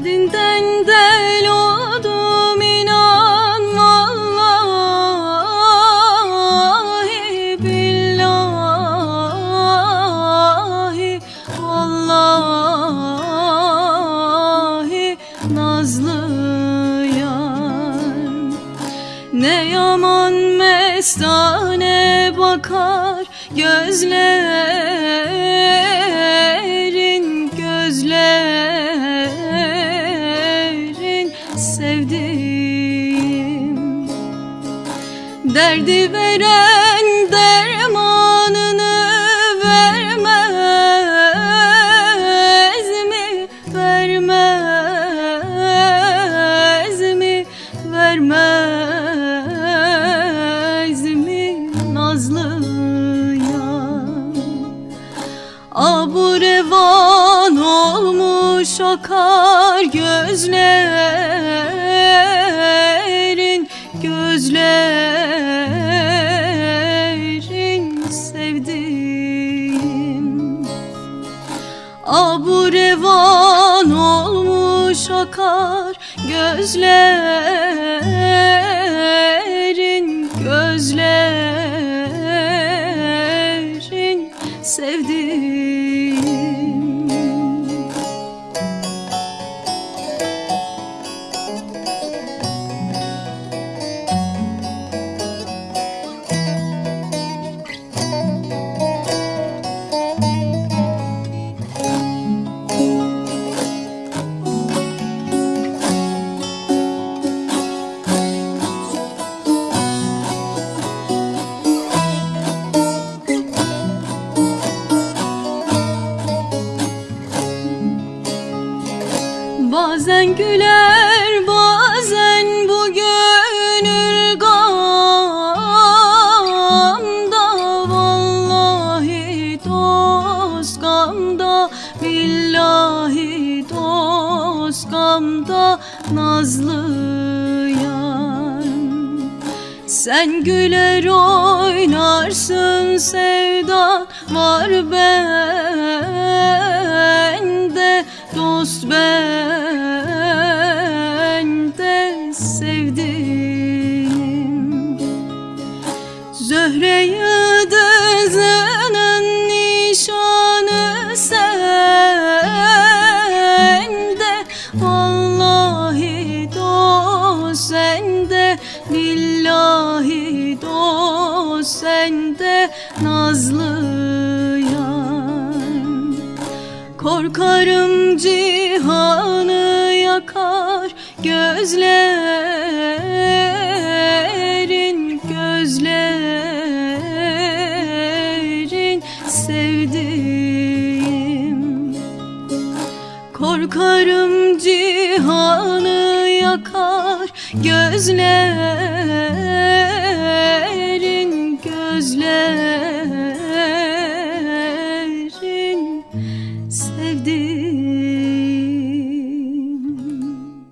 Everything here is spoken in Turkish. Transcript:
Derdinden del oldum inan vallahi billahi vallahi nazlı yar. Ne yaman mestane bakar gözlerin Derdi veren dermanını vermez mi? Vermez mi? Vermez mi? Nazlı Abu revan olmuş akar gözlerin Abu revan olmuş akar gözlerin gözlerin güler bazen bu gönül gamda. Vallahi dost gamda billahi dost gamda. Nazlı yar sen güler oynarsın sevda var bende sende Nazlı yar Korkarım cihanı yakar gözlerin gözlerin sevdiğim. Korkarım cihanı yakar gözlerin Yeah.